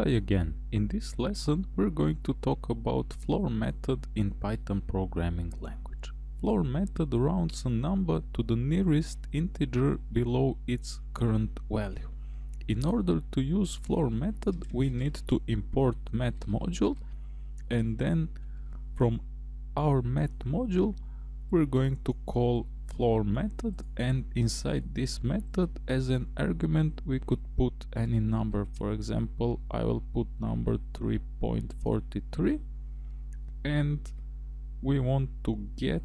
Hi again. In this lesson we're going to talk about floor method in Python programming language. Floor method rounds a number to the nearest integer below its current value. In order to use floor method we need to import math module and then from our math module we're going to call floor method and inside this method as an argument we could put any number. For example I will put number 3.43 and we want to get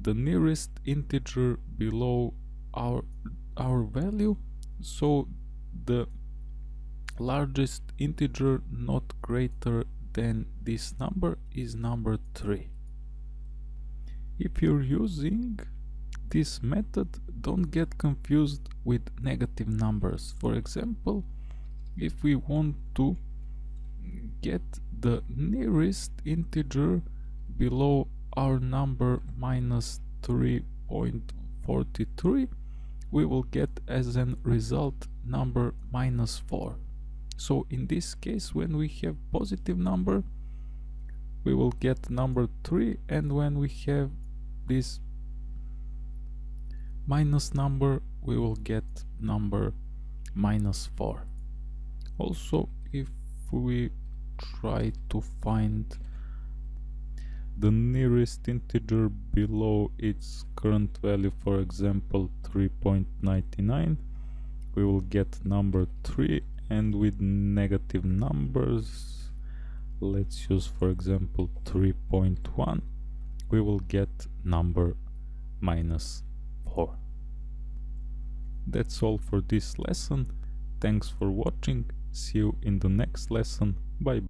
the nearest integer below our our value. So the largest integer not greater than this number is number 3 if you're using this method don't get confused with negative numbers. For example if we want to get the nearest integer below our number minus 3.43 we will get as a result number minus 4 so in this case when we have positive number we will get number 3 and when we have this minus number we will get number minus 4 also if we try to find the nearest integer below its current value for example 3.99 we will get number 3 and with negative numbers let's use for example 3.1 we will get number minus 4. That's all for this lesson. Thanks for watching. See you in the next lesson. Bye.